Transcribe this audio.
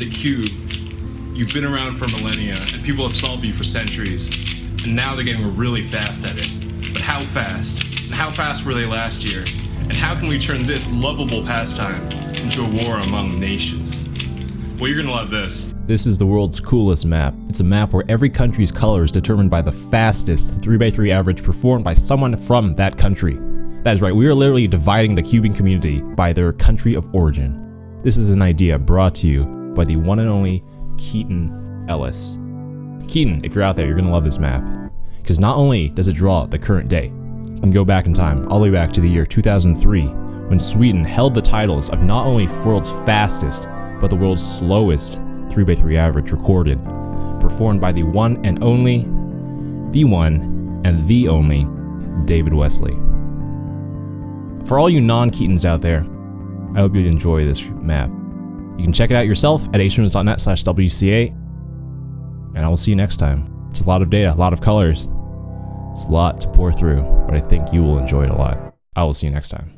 the cube. You've been around for millennia, and people have solved you for centuries, and now they're getting really fast at it. But how fast? And how fast were they last year? And how can we turn this lovable pastime into a war among nations? Well, you're gonna love this. This is the world's coolest map. It's a map where every country's color is determined by the fastest 3x3 average performed by someone from that country. That is right, we are literally dividing the cubing community by their country of origin. This is an idea brought to you by the one and only Keaton Ellis. Keaton, if you're out there, you're gonna love this map. Because not only does it draw the current day, you can go back in time, all the way back to the year 2003, when Sweden held the titles of not only world's fastest, but the world's slowest 3x3 average recorded, performed by the one and only, the one and the only, David Wesley. For all you non-Keatons out there, I hope you enjoy this map. You can check it out yourself at hrunes.net slash WCA. And I will see you next time. It's a lot of data, a lot of colors. It's a lot to pour through, but I think you will enjoy it a lot. I will see you next time.